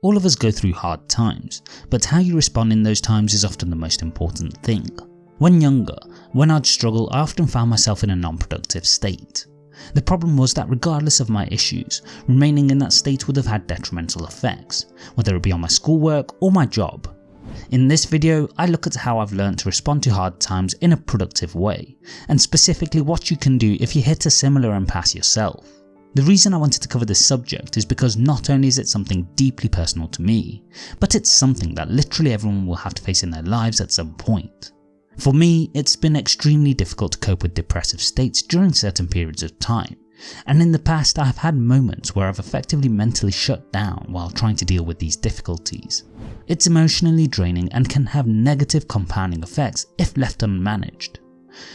All of us go through hard times, but how you respond in those times is often the most important thing. When younger, when I'd struggle I often found myself in a non-productive state. The problem was that regardless of my issues, remaining in that state would have had detrimental effects, whether it be on my schoolwork or my job. In this video, I look at how I've learned to respond to hard times in a productive way, and specifically what you can do if you hit a similar impasse yourself. The reason I wanted to cover this subject is because not only is it something deeply personal to me, but it's something that literally everyone will have to face in their lives at some point. For me, it's been extremely difficult to cope with depressive states during certain periods of time, and in the past I have had moments where I've effectively mentally shut down while trying to deal with these difficulties. It's emotionally draining and can have negative compounding effects if left unmanaged.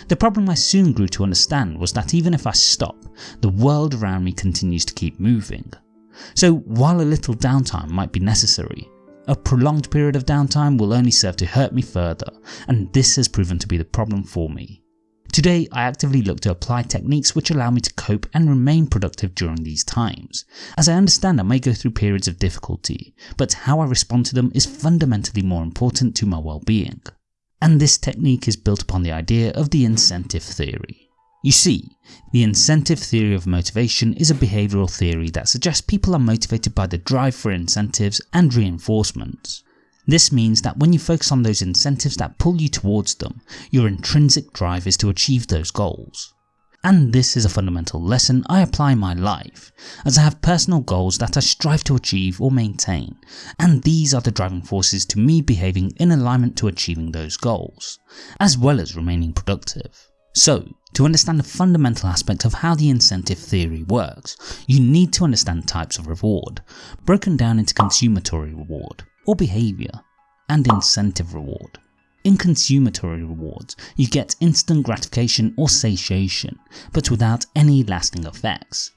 The problem I soon grew to understand was that even if I stop, the world around me continues to keep moving. So while a little downtime might be necessary, a prolonged period of downtime will only serve to hurt me further and this has proven to be the problem for me. Today I actively look to apply techniques which allow me to cope and remain productive during these times, as I understand I may go through periods of difficulty, but how I respond to them is fundamentally more important to my well-being and this technique is built upon the idea of the incentive theory. You see, the incentive theory of motivation is a behavioural theory that suggests people are motivated by the drive for incentives and reinforcements. This means that when you focus on those incentives that pull you towards them, your intrinsic drive is to achieve those goals and this is a fundamental lesson I apply in my life, as I have personal goals that I strive to achieve or maintain, and these are the driving forces to me behaving in alignment to achieving those goals, as well as remaining productive. So, to understand the fundamental aspect of how the incentive theory works, you need to understand types of reward, broken down into consummatory reward, or behaviour, and incentive reward. In consummatory rewards, you get instant gratification or satiation, but without any lasting effects.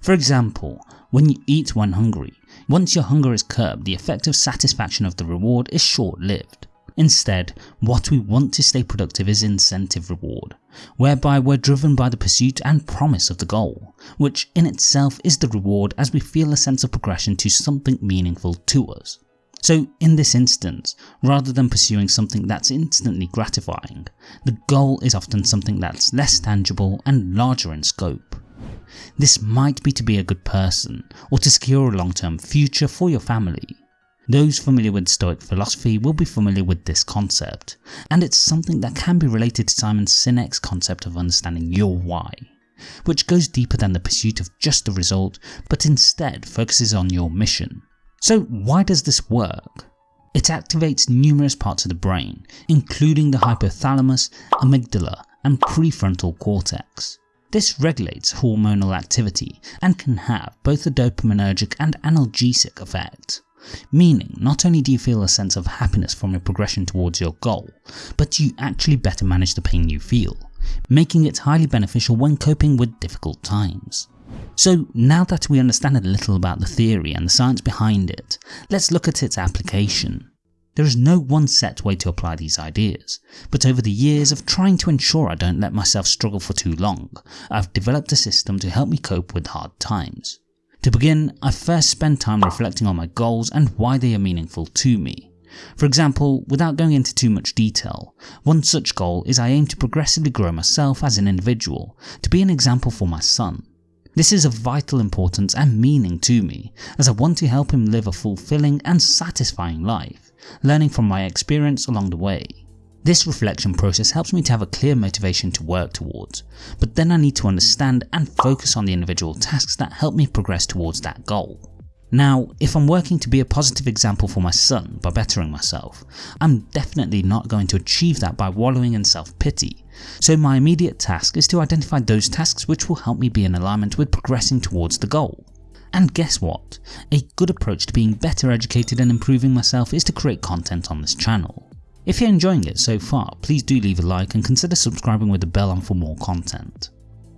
For example, when you eat when hungry, once your hunger is curbed the effect of satisfaction of the reward is short-lived. Instead, what we want to stay productive is incentive reward, whereby we're driven by the pursuit and promise of the goal, which in itself is the reward as we feel a sense of progression to something meaningful to us. So in this instance, rather than pursuing something that's instantly gratifying, the goal is often something that's less tangible and larger in scope. This might be to be a good person, or to secure a long term future for your family. Those familiar with Stoic philosophy will be familiar with this concept, and it's something that can be related to Simon Sinek's concept of understanding your why, which goes deeper than the pursuit of just the result, but instead focuses on your mission. So why does this work? It activates numerous parts of the brain, including the hypothalamus, amygdala and prefrontal cortex. This regulates hormonal activity and can have both a dopaminergic and analgesic effect, meaning not only do you feel a sense of happiness from your progression towards your goal, but you actually better manage the pain you feel, making it highly beneficial when coping with difficult times. So now that we understand a little about the theory and the science behind it, let's look at its application. There is no one set way to apply these ideas, but over the years of trying to ensure I don't let myself struggle for too long, I've developed a system to help me cope with hard times. To begin, I first spend time reflecting on my goals and why they are meaningful to me. For example, without going into too much detail, one such goal is I aim to progressively grow myself as an individual, to be an example for my son. This is of vital importance and meaning to me, as I want to help him live a fulfilling and satisfying life, learning from my experience along the way. This reflection process helps me to have a clear motivation to work towards, but then I need to understand and focus on the individual tasks that help me progress towards that goal. Now, if I'm working to be a positive example for my son by bettering myself, I'm definitely not going to achieve that by wallowing in self-pity, so my immediate task is to identify those tasks which will help me be in alignment with progressing towards the goal. And guess what? A good approach to being better educated and improving myself is to create content on this channel. If you're enjoying it so far, please do leave a like and consider subscribing with the bell on for more content.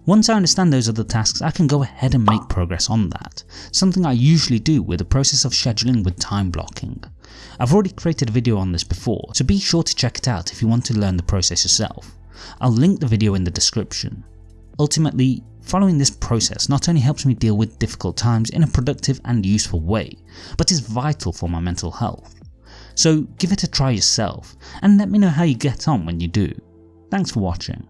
Once I understand those other tasks I can go ahead and make progress on that, something I usually do with the process of scheduling with time blocking. I've already created a video on this before, so be sure to check it out if you want to learn the process yourself. I'll link the video in the description. Ultimately, Following this process not only helps me deal with difficult times in a productive and useful way, but is vital for my mental health. So give it a try yourself and let me know how you get on when you do. Thanks for watching.